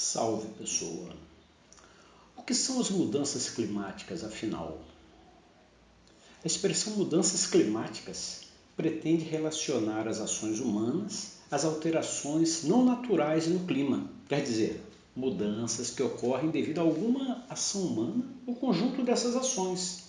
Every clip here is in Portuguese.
Salve pessoa! O que são as mudanças climáticas, afinal? A expressão mudanças climáticas pretende relacionar as ações humanas às alterações não naturais no clima, quer dizer, mudanças que ocorrem devido a alguma ação humana ou conjunto dessas ações.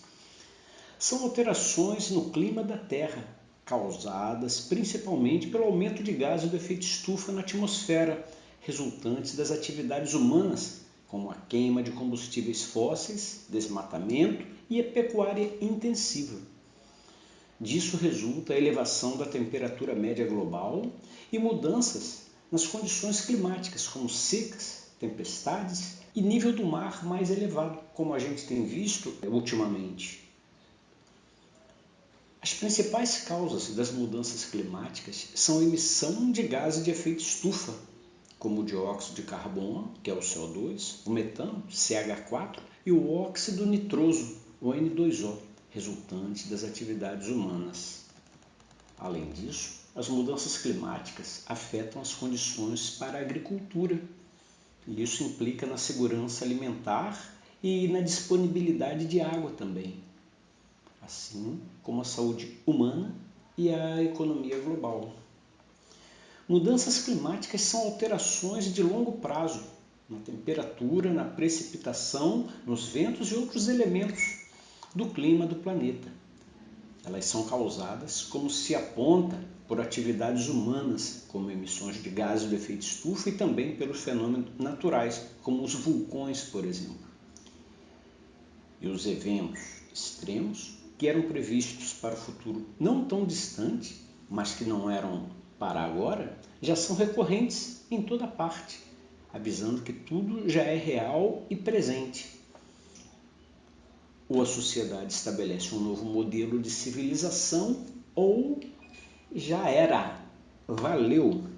São alterações no clima da Terra, causadas principalmente pelo aumento de gases do efeito estufa na atmosfera resultantes das atividades humanas, como a queima de combustíveis fósseis, desmatamento e a pecuária intensiva. Disso resulta a elevação da temperatura média global e mudanças nas condições climáticas, como secas, tempestades e nível do mar mais elevado, como a gente tem visto ultimamente. As principais causas das mudanças climáticas são a emissão de gases de efeito estufa, como o dióxido de carbono, que é o CO2, o metano, CH4, e o óxido nitroso, o N2O, resultante das atividades humanas. Além disso, as mudanças climáticas afetam as condições para a agricultura, e isso implica na segurança alimentar e na disponibilidade de água também, assim como a saúde humana e a economia global. Mudanças climáticas são alterações de longo prazo na temperatura, na precipitação, nos ventos e outros elementos do clima do planeta. Elas são causadas, como se aponta, por atividades humanas, como emissões de gases do efeito estufa e também pelos fenômenos naturais, como os vulcões, por exemplo. E os eventos extremos que eram previstos para o futuro não tão distante, mas que não eram para agora já são recorrentes em toda parte, avisando que tudo já é real e presente. Ou a sociedade estabelece um novo modelo de civilização, ou já era. Valeu!